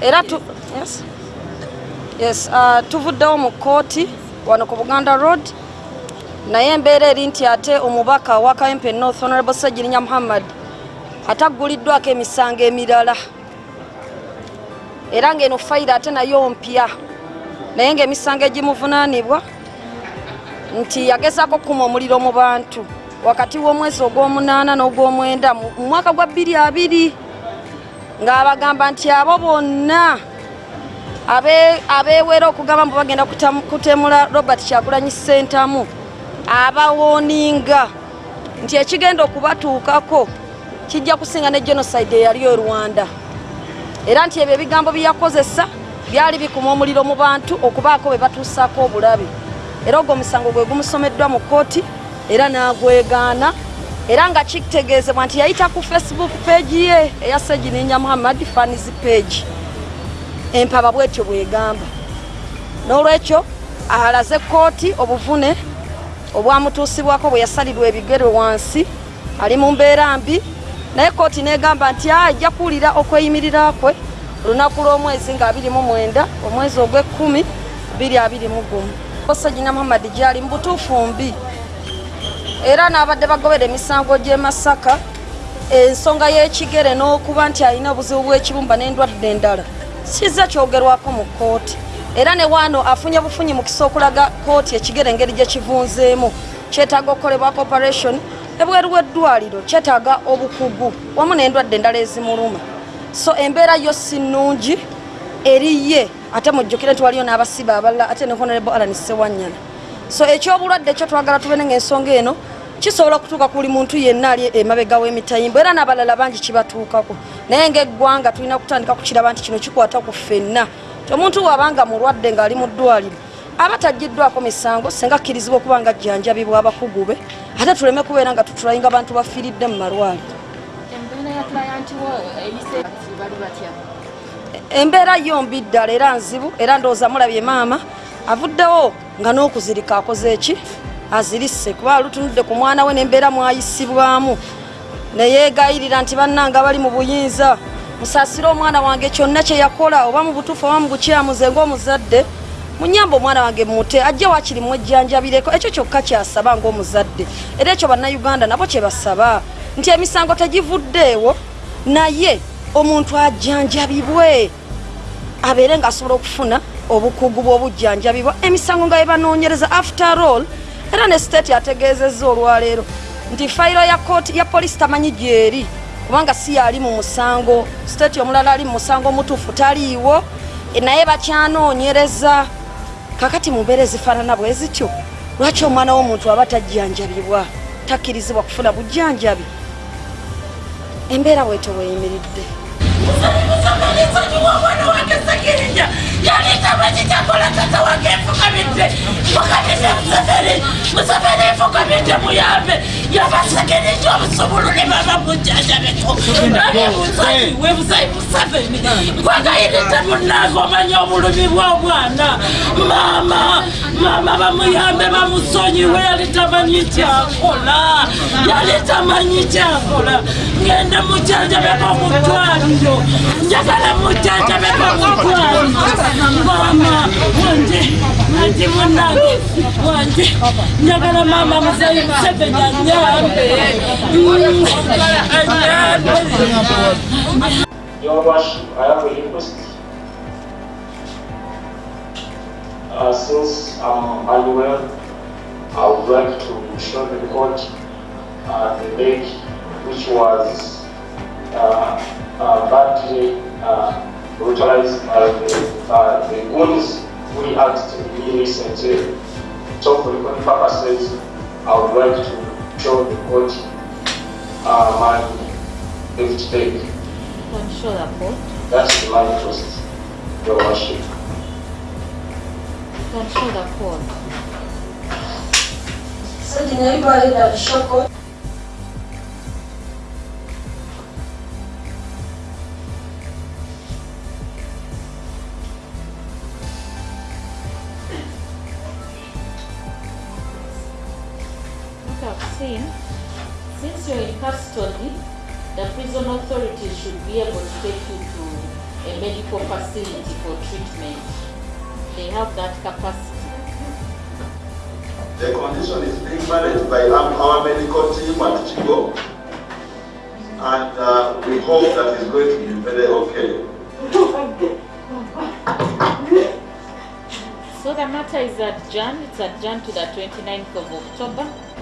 era tu, yes. Yes, uh, tuvuddewo mu kooti wano ku buganda road naye embeera eri nti ate omubaka wa kmp north honorable segirinya muhammad atagguliddwako emisango emirala. Era ng'eno fayiro ate nayo mpya. Naye ng'emisango egimuvunaanibwa nti yagezaako okukuma omuliro mu bantu. Wakati w'omwezi ogw'omunaana n'ogw'omwenda mu mwaka gwa bbiri abiri ng'abagamba nti abo bonna abe- abeewera okugamba mbu bagenda kutemula robert kyagulanyi sentamu abawooninga nti ekigenda okubatuukako kijja kusinga ne genocide eyali e rwanda. Era nti ebyo ebigambo bye yakozesa byali bikuma omuliro mu bantu okubaako be batuusaako obulabe. Era ogwo omusango gwe gumusomeddwa mu kooti era n'agwegaana era nga kitegeezebwa nti yayita ku facebook page ye eya segininya muhammad fanis page. Empaba bwetyo bwegamba. N'olwekyo alaze kooti obuvune obwamutuusibwako bwe yasalirwa ebigere wansi ali mu mbeera mbi. Naye kooti negamba nti ajja kuwulira okweyimirira kwe. Olunaku lw'omwezi nga 29 omwezi ogw'ekumi 221 segina muhammad gyali mu butuufu mbi era n'abadde bagobera emisango gy'e masaka ensonga y'ekigere n'okuba nti alina obuzibu bw'ekibumba n'endwadde endala. Kizza kyogerwako mu kooti era ne waano afunye bufunyi mukisa okulaga kooti ekigere engeri gye kivunzeemu. Kyetaaga okukolebwako operation ebweru w'eddwaliro kyetaaga obukugu wamu n'endwadde endala ezimuluma. So embeera yo si nnungi eriye ate mujjukire nti waliyo n'abasiba abalala ate ne honorable alan sewanyana so ekyobulwadde ekyo twagala tubene ngaensonga eno kisobola okutuuka ku buli muntu yenna ali emabega w'emitayimbo era n'abalala bangi kibatuukako. Naye ngaeggwanga tulina kutandika kukiraba nti kino kikwata ku ffenna. Omuntu bw'abanga mulwadde ng'ali mu ddwaliro aba tagiddwako misango singa akkirizibwa okuba nga ajjanjabibwa abakugu be ate tuleme kubeera nga tutulayinga abantu bafiiridde mu malwaliro. Embeera embeera yombi ddala era nzibu era ndowooza mulabye maama avuddewo nga n'okuzirika akoze eki azirise. Kuba alutunudde ku mwana we n'embeera mwayisibwamu. Neyeegayirira nti bannanga bali mu buyinza. Musaasire omwana wange kyonna kye yakola oba mu butuufu oba mu bukyamuze ng'omuzadde. Munyamba omwana wange mute ajje wakiri mwejjanjabireko. Ekyo kyokka kyasaba ng'omuzadde. Era ekyo bannayuganda nabo kye basaba. Nti emisango tegivuddeewo naye omuntu ajjanjabibwe. Abeere ng'asobola okufuna obukugu bw'obujjanjabibwa. Emisango nga yebanoonyereza after all era ne state ategeezezza olwaleero nti fayiro ya kooti ya polisi tamanyi gyeri. Kubanga si yali mu musango. State omulala ali mu musango omutuufu taliiwo. E, naye bakyanoonyereza. Kakati mu mbeera ezifaanana bwe zityo. Lwaki omwana w'omuntu aba tajjanjabibwa? Takkirizibwa kufuna bujjanjabi. Embeera bwetyo bweyimiridde yalitamanyitakola tata wange efukamidde fukamidde museveni museveni efukamidde muyambe. Yabasegereja obusubulu ne baba mujjanjabeko webusayi museveni gwagayirite munange omanye obulumi bw'omwana maama maama bamuyambe bamusonyiwe yalitamanyi kyakola yalitamanyi kyakola ngende mujjanjabeko mu ddwaliro njagala mujjanjabeko mu ddwaliro mama wanje wanje munange wanje njagala mama. Uh, since I'm unwell, I would like to show the court uh, the leg which was uh, uh, badly uh, Rotarians are uh, the, are the ones we actively recently. So for the purposes, I would like to show the court uh, my left leg. Don't show that court. That's my first, your worship. Don't show that court. So the neighbour that show court? Since you're in custody the prison authorities should be able to take you to a medical facility for treatment. They have that capacity. The condition is being managed by our, our medical team at Chigo, and uh, we hope that it's going to be very okay. So the matter is adjourned, it's adjourned to the 29th of October,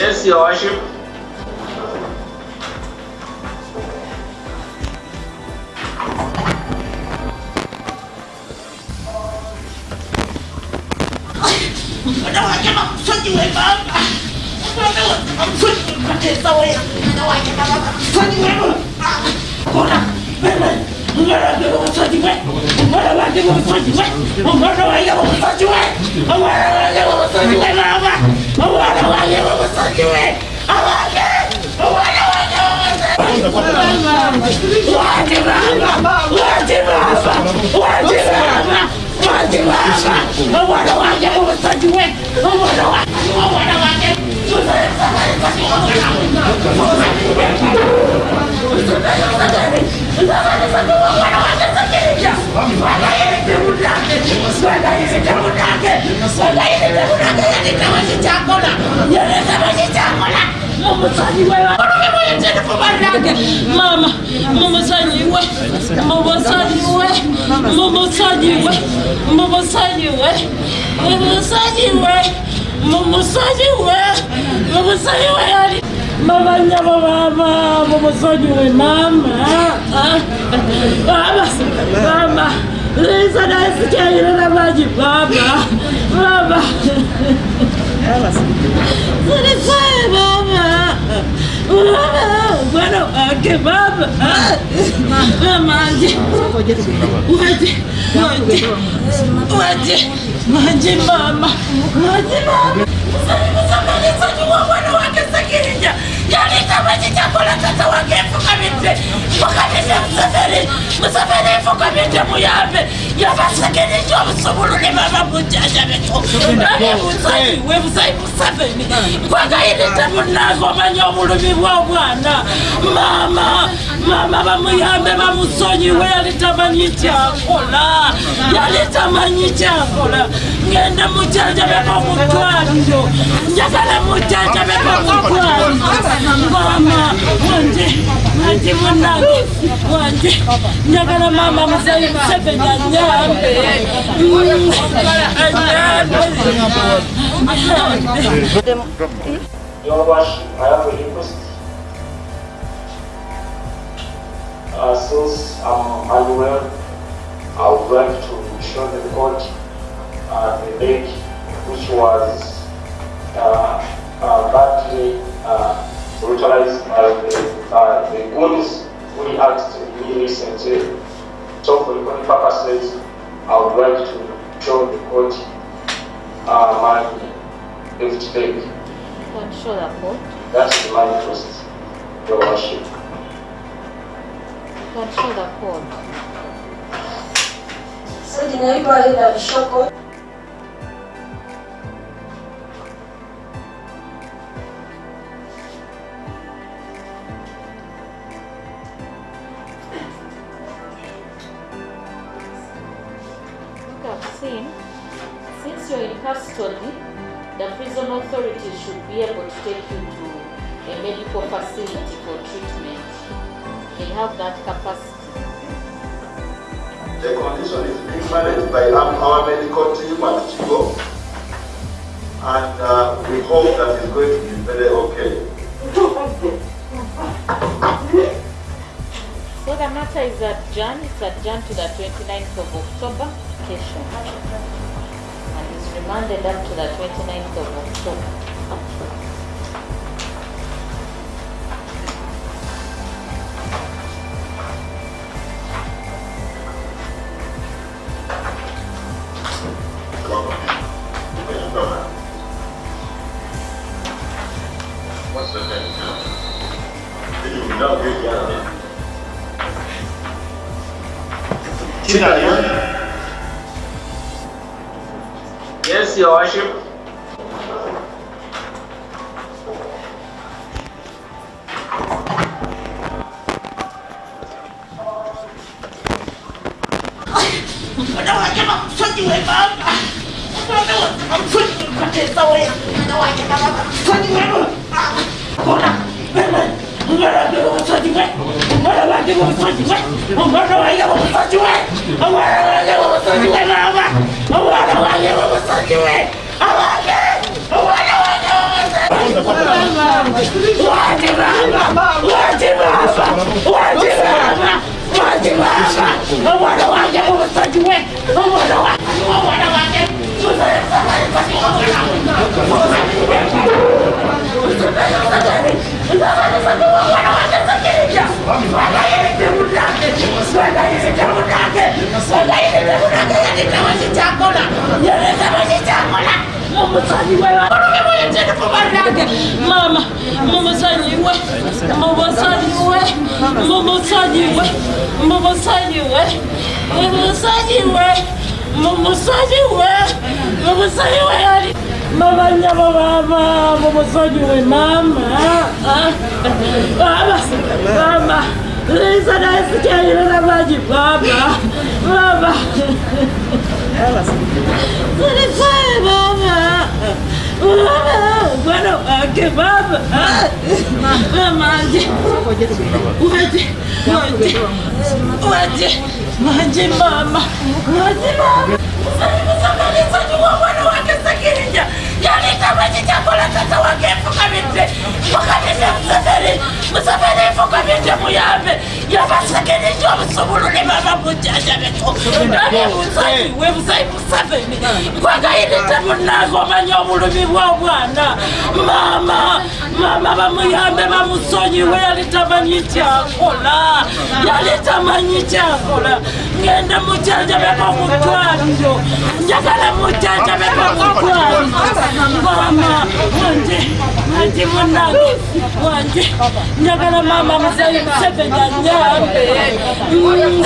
What's the name? Did you not get the Tina, Yes, Your Worship. Mwana wake makusudi we baba. Mwana wake makusudi mpateza we. Mwana wake baba makusudi we baba. Kora. Wewe. Mwana wake makusudi we. Mwana wake makusudi we. Mwana wake makusudi we. Mwana wake makusudi we baba. Mwana wake makusudi we. Awake. Mwana wake makusudi Waje baba. Waje baba. Waje baba. Waje baba. Mwana wake makusudi we. Mwana wake. Mwana wake. Mama mumusanyiwe mumusanyiwe mumusanyiwe mumusanyiwe mumusanyiwe mumusanyiwe mumusanyiwe yari mama nyabo mama mumusanyiwe mama mama mama Lisa nasikia na maji mama mama Sinisaye mama mama bwana wake baba mama aje waje waje waje waje mama waje mama Sanimusamaliza mwana wake Sakirija yalita maji chakula tata wake fukamite fukamite Museveni Museveni fukamite muyambe yabasakirijwa obusobulule baba mujaja beto naye musayi we musayi Museveni kwagayirite munange omanya obulumi bw'obwana mama mama bamuyambe bamusonyiwe yalitamanyi kyakola yalitamanyi kyakola ngenda mujanjabeko mutwaliro njagala mujanjabeko mutwaliro mama wanje wanje munange wanje njagala mama museveni anyambe anyambe Your Worship, I have a request. Uh, since I'm unwell, I would like to show the court uh, the leg which was uh, uh, badly uh, brutalized by the, uh, the goons who reacted to me recently. So for recording purposes, I would like to show the court uh, my left leg. Can show the court. That's my request, Your Worship. Can show the court. Saidi naitwa Aida Shoko. Look, have that capacity. The condition is being managed by our, medical team at Chigo, and uh, we hope that it's going to be very okay. So the matter is adjourned, it's adjourned to the 29th of October. And is remanded up to the 29th of October. 我让我干嘛我说你没我不我逃出去快点走呀我让我还没干嘛快点开门啊皇上开门不要给我个双击位不要给我个双击位不要给我个双击位不要给我个双击位不要给我个双击位不要给我个双击位啊不要给我个双击位啊不要给我个双击位啊不要给我个双击位不要给我个双击位不要给我个双击位不要给我个双击位不要给我个双击位不要给我个双击位不要给我个双击位不要给我个双击位不要给我个双击位不要给我双击位不要双击位不要双击 umusanyi we urume muyenze kubaranga mama mumusanyi we mumusanyi we mumusanyi we mumusanyi we mumusanyi we mumusanyi we mumusanyi we ari mama nyabababa mumusanyi we mama mama mama Lisa naisikia na maji baba baba Sana sana Mama, bwana wake baba. Mama aje. Waje. Waje. Waje. Waje mama. Waje mama. Msajua bwana wake Sakirija. Kwagayirite munago manya obulumi bw'obwana. Mama, mama bamuyambe bamusonyiwe yali tamanyi kyakola. Yali tamanyi kyakola. Ngenda mujanjabeko mu ddwaliro. Njagala mujanjabeko wanje, wanje munange, wanje. Njagala mama musayi Museveni anyambe. Mm,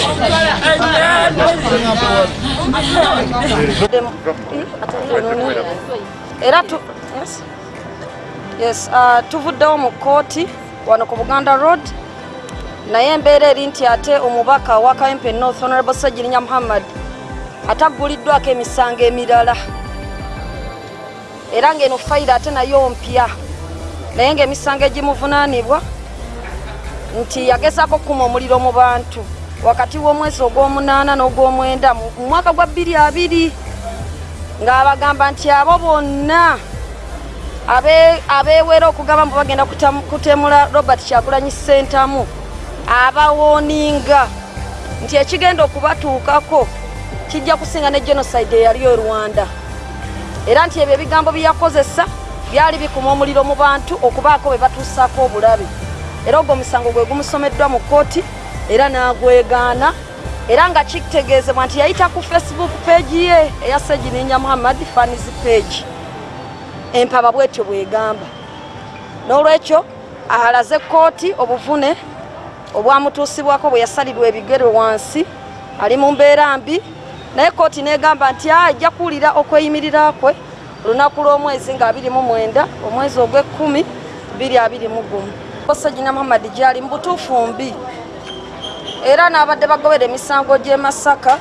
anyambe. era tu yes? Uh, tuvuddewo mu kooti wano ku buganda road naye embeera eri nti ate omubaka wa kayempe north honorable sagirinya muhammad atagguliddwako emisango emirala era ng'eno fayiro ate nayo mpya naye ng'emisango egimuvunaanibwa nti yagezaako okukuma omuliro mu bantu wakati w'omwezi ogw'omunaana n'ogw'omwenda mu mwaka gwa bbiri abiri ng'abagamba nti abo bonna abe- abeewera okugamba mbu bagenda kutemula robert kyagulanyi sentamu abawooninga nti ekigenda okubatuukako kijja kusinga ne genocide eyali e rwanda. Era nti ebyo ebigambo byeyakozesa byali bikuma omuliro mu bantu okubaako be batuusaako obulabe. Era ogwo omusango gwe gumusomeddwa mu kooti era n'agwegaana era nga kitegeezebwa nti yayita ku facebook page ye eya segininya muhammad fanis page. Empaba bwetyo bwegamba. N'olwekyo alaze kooti obuvune obwamutuusibwako bwe yasalirwa ebigere wansi ali mu mbeera mbi naye kooti negamba nti ajja kuwulira okweyimirira kwe olunaku lw'omwezi nga 29 omwezi ogw'ekkumi 221 segina muhammad gyali mu butuufu mbi. Era n'abadde bagobera emisango gy'e masaka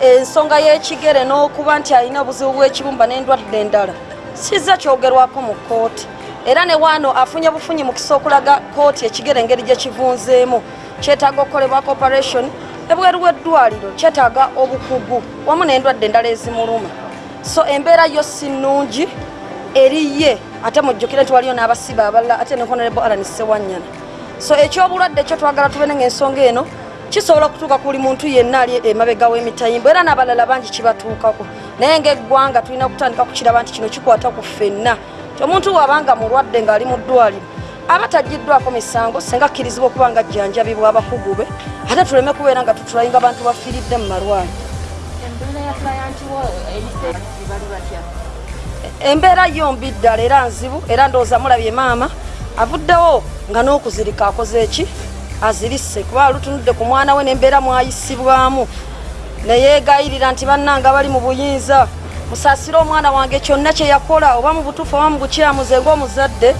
ensonga y'ekigere n'okuba nti alina obuzibu bw'ekibumba n'endwadde endala. Sizza kyogerwako mu kooti era ne waano afunye bufunyi mukisa okulaga kooti ekigere engeri gye kivunzeemu. Kyetaaga okukolebwako operation ebweru w'eddwaliro kyetaaga obukugu wamu n'endwadde endala ezimuluma so embeera yo si nnungi eri ye ate mujjukire nti waliyo n'abasiba abalala ate ne honorable alan sewanyana so ekyobulwadde ekyo twagala tubene ngaensonga eno kisobola okutuuka ku buli muntu yenna ali emabega w'emitayimbo era n'abalala bangi kibatuukako. Naye ngaeggwanga tulina kutandika kukiraba nti kino kikwata ku ffenna. Ti omuntu wabanga mulwadde ng'ali mu ddwaliro aba tagiddwako misango senga akkirizibwa okuba nga ajjanjabibwa abakugu be ate tuleme kubeera nga tutulayinga bantu bafiiridde mu malwali embeera yombi ddala era nzibu era ndowooza mulabye maama avuddewo nga n'okuzirika akoze eki azirise kuba lutunudde ku mwana we nembeera mwayisibwamu. Neyeegayirira nti bannanga bali mu buyinza musaasire omwana wange kyonna kye yakola oba mu butuufu oba mu bukyamuze ng'omuzadde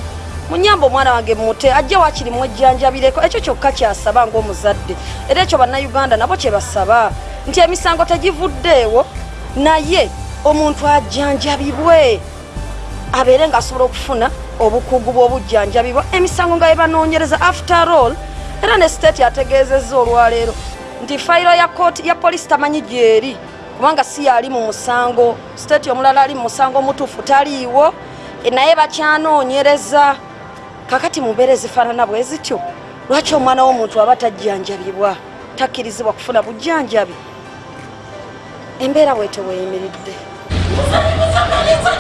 munyamba omwana wange mute ajje wakiri mwejjanjabireko ekyo kyokka kyasaba ng'omuzadde. Era ekyo bannayuganda nabo kye basaba nti emisango tegivuddeewo naye omuntu ajjanjabibwe abeere ng'asobola okufuna obukugu bw'obujjanjabibwa. Emisango nga yebanoonyereza after all era ne state yategeezezza olwaleero nti fayiro ya kooti ya polisi tamanyi gyeri kubanga si yali mu musango state omulala ali mu musango omutuufu taliiwo e, naye bakyanoonyereza kakati mu mbeera ezifaanana bwe zityo lwaki omwana w'omuntu aba tajjanjabibwa? Takkirizibwa kufuna bujjanjabi embeera bwetyo bweyimiridde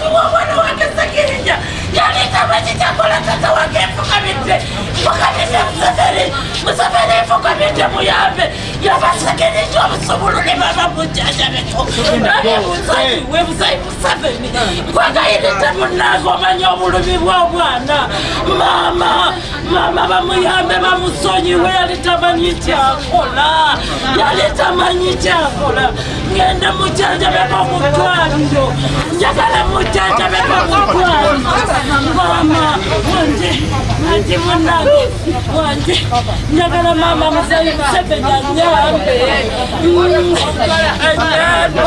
omwana wange sekirija yalitaba kitakola tata wange enfukamidde nfukamidde museveni museveni enfukamidde muyambe yabasekirija obusobolo ne baba mujjanjabeko naye buzayiwe buzayi museveni nkwegayiridde munnange omanye obulumi bw'obwana maama maama bamuyambe bamusonyiwe yali tamanyi kyakola yali tamanyi kyakola ngenda mujjanjabeko mu ddwaliro njagala mujjanjabeko mu ddwaliro maama wanje wanje munnange wanje njagala maama muzayi museveni anyambe anyambe